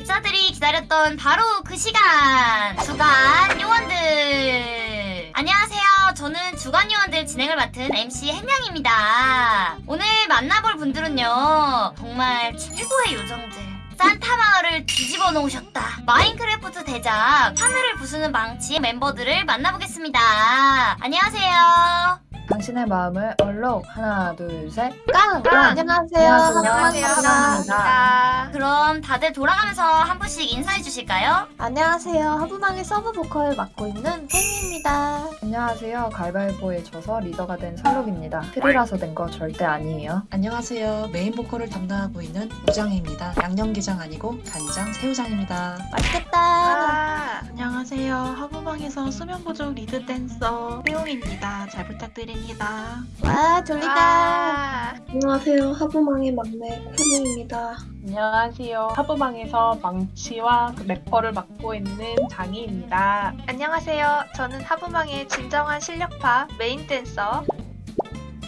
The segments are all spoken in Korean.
집사들이 기다렸던 바로 그 시간 주간 요원들. 안녕하세요. 저는 주간 요원들 진행을 맡은 MC 햄냥입니다. 오늘 만나볼 분들은요 정말 최고의 요정들. 산타 마을을 뒤집어 놓으셨다. 마인크래프트 대작 하늘을 부수는 망치 멤버들을 만나보겠습니다. 안녕하세요 당신의 마음을 얼록 하나 둘셋 깡! 깡! 안녕하세요. 안녕하세요. 반갑습니다. 그럼 다들 돌아가면서 한 분씩 인사해 주실까요? 안녕하세요. 하부망의 sub 보컬 맡고 있는 팽입니다. 안녕하세요 가위바위보에 져서 리더가 된 설록입니다 틀이라서 된 거 절대 아니에요 안녕하세요. 메인 보컬을 담당하고 있는 우장입니다. 양념게장 아니고 간장 새우장입니다. 맛있겠다. 아, 안녕하세요. 하부망에서 수면 부족 lead 댄서 혜용입니다. 잘 부탁드립니다. 와, 졸리다. 안녕하세요. 하부망의 막내 코니입니다. 안녕하세요. 하부망에서 망치와 그 래퍼를 맡고 있는 장희입니다. 안녕하세요. 저는 하부망의 진정한 실력파 메인 댄서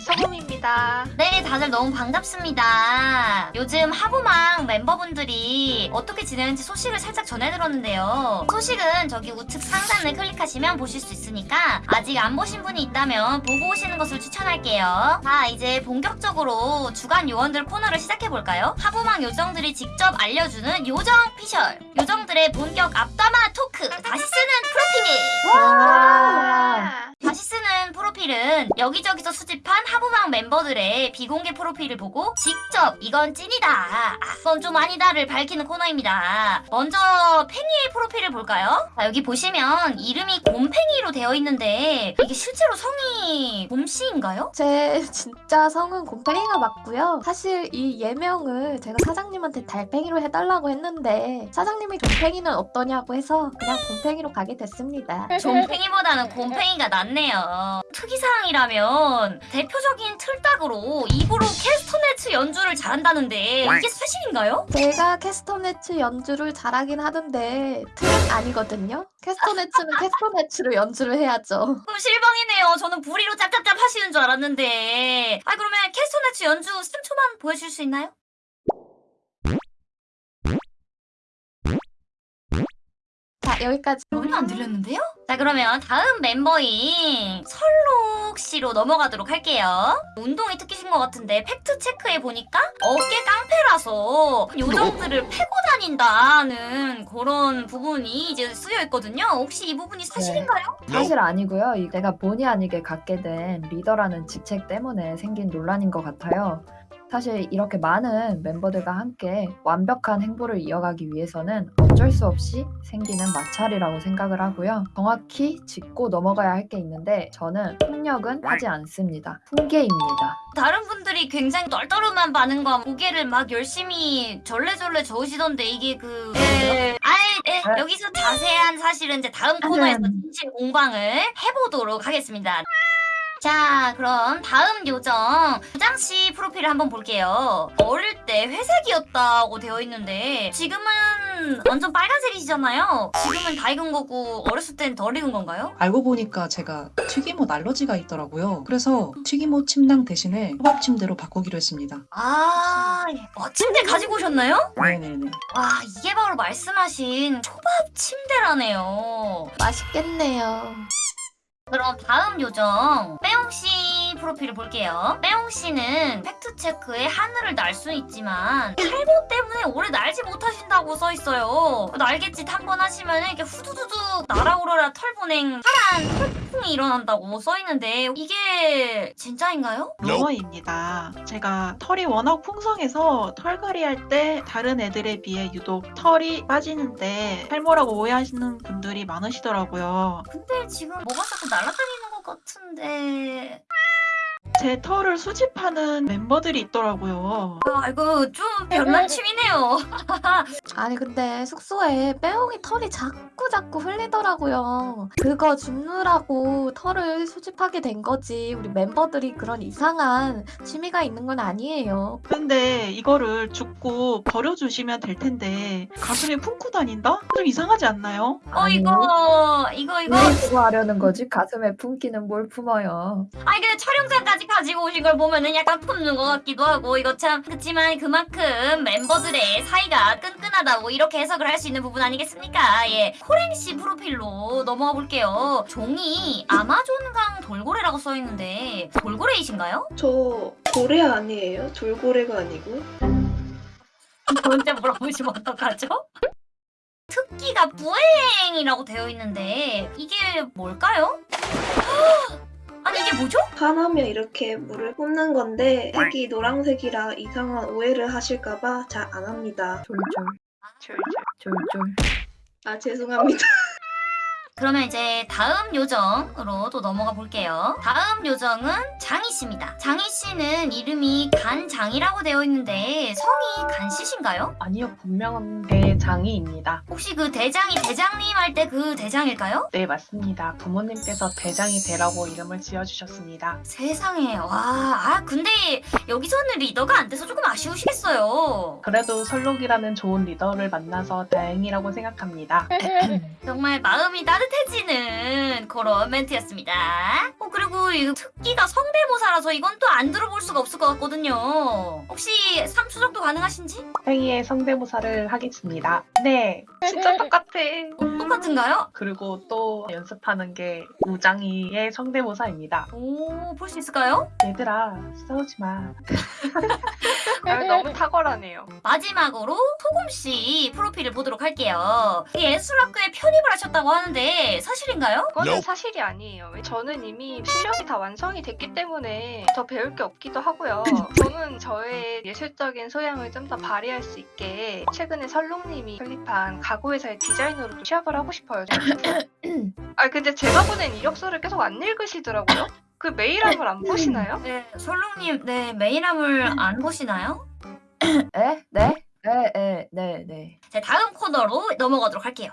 서금입니다. 네, 다들 너무 반갑습니다. 요즘 하부망 멤버분들이 어떻게 지내는지 소식을 살짝 전해들었는데요. 소식은 저기 우측 상단을 클릭하시면 보실 수 있으니까 아직 안 보신 분이 있다면 보고 오시는 것을 추천할게요. 자, 이제 본격적으로 주간 요정들 코너를 시작해볼까요? 하부망 요정들이 직접 알려주는 요정 피셜! 요정들의 본격 앞담화 토크! 다시 쓰는 프로필! 와. 다시 쓰는 프로필은 여기저기서 수집한 하부망 멤버들의 비공개 프로필을 보고 직접 이건 찐이다, 아, 이건 좀 아니다를 밝히는 코너입니다. 먼저 팽이의 프로필을 볼까요? 자, 여기 보시면 이름이 곰팽이로 되어 있는데 이게 실제로 성이 곰씨인가요? 제 진짜 성은 곰팽이가 맞고요. 사실 이 예명을 제가 사장님한테 달팽이로 해달라고 했는데 사장님이 곰팽이는 어떠냐고 해서 그냥 곰팽이로 가게 됐습니다. 좀팽이보다는 곰팽이가 낫 네요. 특이사항이라면 대표적인 틀딱으로 입으로 캐스터네츠 연주를 잘한다는데 이게 사실인가요? 제가 캐스터네츠 연주를 잘하긴 하던데 틀은 아니거든요. 캐스터네츠는 캐스터네츠로 연주를 해야죠. 그럼 실망이네요. 저는 부리로 짭짭짭 하시는 줄 알았는데. 아 그러면 캐스터네츠 연주 3초만 보여줄 수 있나요? 여기까지. 전혀 안 들렸는데요? 자 그러면 다음 멤버인 설록 씨로 넘어가도록 할게요. 운동이 특기신 것 같은데 팩트 체크해 보니까 어깨 깡패라서 요정들을 패고 다닌다는 그런 부분이 이제 쓰여 있거든요. 혹시 이 부분이 사실인가요? 사실 아니고요 이 내가 본의 아니게 갖게 된 리더라는 직책 때문에 생긴 논란인 것 같아요 사실 이렇게 많은 멤버들과 함께 완벽한 행보를 이어가기 위해서는 어쩔 수 없이 생기는 마찰이라고 생각을 하고요. 정확히 짚고 넘어가야 할 게 있는데 저는 폭력은 하지 않습니다. 훈계입니다. 다른 분들이 굉장히 떨떠름한 반응과 고개를 막 열심히 절레절레 저으시던데 이게 그... 예... 아이, 예, 여기서 자세한 사실은 이제 다음 코너에서 진실 공방을 해보도록 하겠습니다. 자, 그럼 다음 요정 부장씨 프로필을 한번 볼게요. 어릴 때 회색이었다고 되어 있는데 지금은 완전 빨간색이시잖아요. 지금은 다 익은 거고 어렸을 땐 덜 익은 건가요? 알고 보니까 제가 튀김옷 알러지가 있더라고요. 그래서 튀김옷 침낭 대신에 호박 침대로 바꾸기로 했습니다. 아, 어, 침대 가지고 오셨나요? 네네네. 와, 이게 바로 말씀하신 초밥 침대라네요. 맛있겠네요. 그럼 다음 요정 빼옹씨 프로필을 볼게요. 빼옹 씨는 팩트체크에 하늘을 날 수는 있지만 탈모 때문에 오래 날지 못하신다고 써있어요. 날갯짓 한 번 하시면 이렇게 후두두둑 날아오르라 털보냉 파란 털풍이 일어난다고 써있는데 이게 진짜인가요? 루머입니다. 제가 털이 워낙 풍성해서 털갈이 할 때 다른 애들에 비해 유독 털이 빠지는데 탈모라고 오해하시는 분들이 많으시더라고요. 근데 지금 뭐가 자꾸 날아다니는 것 같은데 제 털을 수집하는 멤버들이 있더라고요. 아 이거 좀 별난 취미네요. 아니 근데 숙소에 빼옹이 털이 자꾸 자꾸 흘리더라고요. 그거 줍느라고 털을 수집하게 된 거지. 우리 멤버들이 그런 이상한 취미가 있는 건 아니에요. 근데 이거를 죽고 버려주시면 될 텐데 가슴에 품고 다닌다? 좀 이상하지 않나요? 어 이거 이거 이거 왜 그거 하려는 거지? 가슴에 품기는 뭘 품어요? 아니 근데 촬영장까지 가지고 오신 걸 보면은 약간 품는 것 같기도 하고 이거 참 그렇지만 그만큼 멤버들의 사이가 끈끈하다고 이렇게 해석을 할 수 있는 부분 아니겠습니까? 예, 코랭씨 프로필로 넘어가 볼게요. 종이 아마존강 돌고래라고 써 있는데 돌고래이신가요? 저 고래 아니에요? 돌고래가 아니고? 저한테 물어보시면 어떡하죠? 특기가 부행이라고 되어 있는데 이게 뭘까요? 아니 이게 뭐죠? 화나면 이렇게 물을 뿜는 건데 색이 노란색이라 이상한 오해를 하실까봐 잘 안 합니다. 졸졸 졸졸. 아 죄송합니다. 그러면 이제 다음 요정으로 또 넘어가 볼게요. 다음 요정은 장희 씨입니다. 장희 씨는 이름이 간장이라고 되어 있는데 성이 간씨신가요? 아니요, 분명한 대장이입니다. 혹시 그 대장이 대장님 할 때 그 대장일까요? 네, 맞습니다. 부모님께서 대장이 되라고 이름을 지어주셨습니다. 세상에 와, 아 근데 여기서는 리더가 안 돼서 조금 아쉬우시겠어요. 그래도 설록이라는 좋은 리더를 만나서 다행이라고 생각합니다. 정말 마음이 따뜻 해지는 그런 멘트였습니다. 어, 그리고 이 특기가 성대모사라서 이건 또 안 들어볼 수가 없을 것 같거든요. 혹시 3수 정도 가능하신지? 행위의 성대모사를 하겠습니다. 네. 진짜 똑같아. 어, 똑같은가요? 그리고 또 연습하는 게 우장이의 성대모사입니다. 오, 볼 수 있을까요? 얘들아, 싸우지 마. 아, 너무 탁월하네요. 마지막으로 소금씨 프로필을 보도록 할게요. 예술학교에 편입을 하셨다고 하는데 사실인가요? 그거는 사실이 아니에요. 저는 이미 실력이 다 완성이 됐기 때문에 더 배울 게 없기도 하고요. 저는 저의 예술적인 소양을 좀 더 발휘할 수 있게 최근에 설롱님이 설립한 가구회사의 디자이너로 취업을 하고 싶어요. 아 근데 제가 보낸 이력서를 계속 안 읽으시더라고요. 그 메일함을 안 보시나요? 네, 설롱님, 네, 메일함을 안 보시나요? 에? 네? 에, 에, 네, 네. 자, 다음 코너로 넘어가도록 할게요.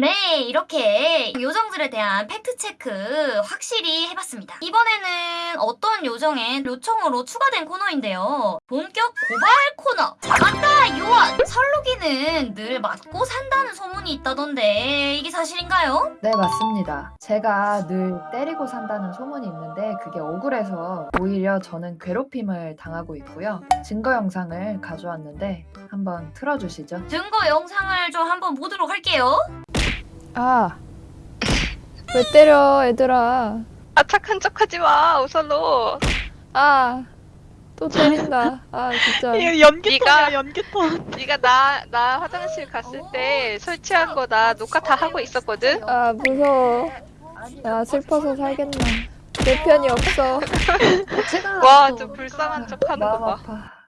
네, 이렇게 요정들에 대한 팩트체크 확실히 해봤습니다. 이번에는 어떤 요정의 요청으로 추가된 코너인데요. 본격 고발 코너! 잡았다, 요원! 설루기는 늘 맞고 산다는 소문이 있다던데 이게 사실인가요? 네, 맞습니다. 제가 늘 때리고 산다는 소문이 있는데 그게 억울해서 오히려 저는 괴롭힘을 당하고 있고요. 증거 영상을 가져왔는데 한번 틀어주시죠. 증거 영상을 좀 한번 보도록 할게요. 아. 왜 때려, 얘들아. 아 착한 척 하지 마 우선로. 아. 또 때린다. 아, 진짜. 네가 연기톤. 네가 나 나 화장실 갔을 때 설치한 거 나 녹화 다 하고 있었거든. 아, 무서워. 나 슬퍼서 살겠나. 내 편이 없어. 와또좀 불쌍한 척 하는 마음 거 봐. 아파.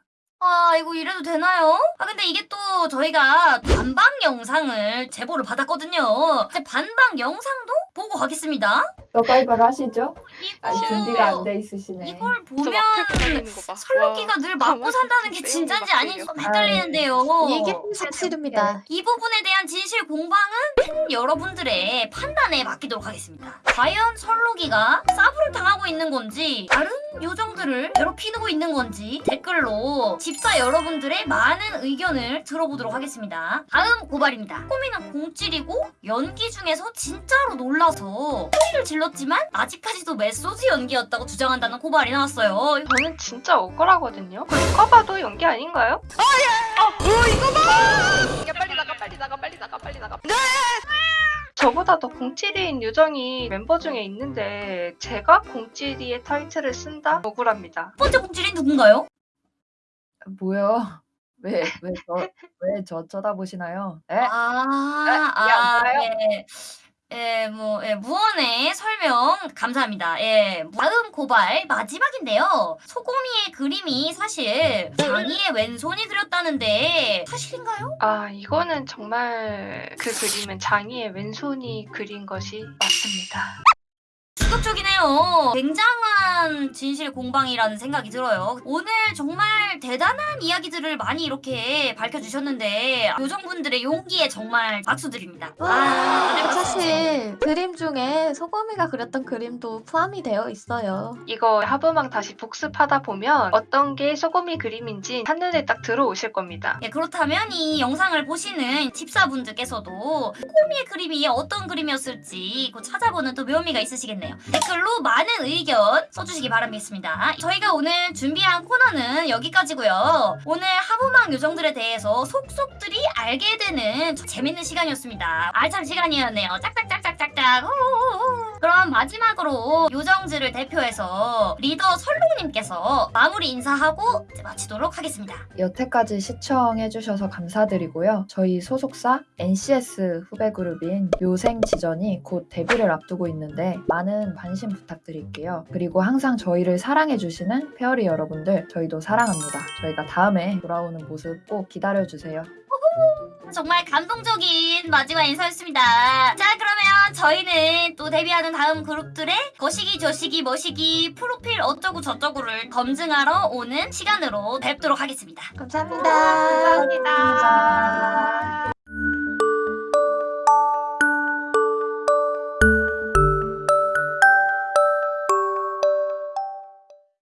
아, 이거 이래도 되나요? 아, 근데 이게 또 저희가 반방 영상을 제보를 받았거든요. 이제 반방 영상도 보고 가겠습니다. 너가이벌 하시죠? 이거, 아니, 준비가 안 돼 있으시네. 이걸 저 보면. 설렁기가 와, 늘 맞고 산다는 게 진짠지 막 아닌지 좀. 헷갈리는데요. 이게 사실입니다. 이 부분에 대한 진실 공방은 팬 여러분들의 판단에 맡기도록 하겠습니다. 과연 설로기가 사부를 당하고 있는 건지 다른 요정들을 괴롭히고 있는 건지 댓글로 집사 여러분들의 많은 의견을 들어보도록 하겠습니다. 다음 고발입니다. 꼬미는 공찔이고 연기 중에서 진짜로 놀라 서 소리를 질렀지만 아직까지도 메소드 연기였다고 주장한다는 고발이 나왔어요. 저는 진짜 억울하거든요. 그 누가 봐도 연기 아닌가요? 아야! 어, 이거 봐! 야 빨리 나가 빨리 나가 빨리 나가 빨리 나가. 네! 저보다 더 공찌리인 요정이 멤버 중에 있는데 제가 공찌리의 타이틀을 쓴다? 억울합니다. 첫 번째 공찔이 누군가요? 뭐요? 왜, 왜 저, 왜 저 쳐다보시나요? 에? 아, 아, 안 아? 예. 예, 뭐, 예, 무언의 설명 감사합니다. 예, 다음 고발 마지막인데요. 소고미의 그림이 사실 장이의 왼손이 그렸다는데 사실인가요? 아 이거는 정말 그 그림은 장이의 왼손이 그린 것이 맞습니다. 충격적이네요. 굉장한 진실 공방이라는 생각이 들어요. 오늘 정말 대단한 이야기들을 많이 이렇게 밝혀주셨는데 요정분들의 용기에 정말 박수 드립니다. 아, 네, 사실 그림 중에 소금이가 그렸던 그림도 포함이 되어 있어요. 이거 하부망 다시 복습하다 보면 어떤 게 소금이 그림인지 한눈에 딱 들어오실 겁니다. 예, 그렇다면 이 영상을 보시는 집사분들께서도 꼬미의 그림이 어떤 그림이었을지 그 찾아보는 또 묘미가 있으시겠네요. 댓글로 많은 의견 써주시기 바라겠습니다. 저희가 오늘 준비한 코너는 여기까지고요. 오늘 하부막 요정들에 대해서 속속들이 알게 되는 재밌는 시간이었습니다. 알찬 시간이었네요. 짝짝짝 호호호호. 그럼 마지막으로 요정들을 대표해서 리더 설롱님께서 마무리 인사하고 이제 마치도록 하겠습니다. 여태까지 시청해주셔서 감사드리고요. 저희 소속사 NCS 후배 그룹인 요생지전이 곧 데뷔를 앞두고 있는데 많은 관심 부탁드릴게요. 그리고 항상 저희를 사랑해주시는 페어리 여러분들 저희도 사랑합니다. 저희가 다음에 돌아오는 모습 꼭 기다려주세요. 정말 감동적인 마지막 인사였습니다. 자, 그러면 저희는 또 데뷔하는 다음 그룹들의 거시기, 저시기, 머시기, 프로필 어쩌고 저쩌고를 검증하러 오는 시간으로 뵙도록 하겠습니다. 감사합니다. 감사합니다.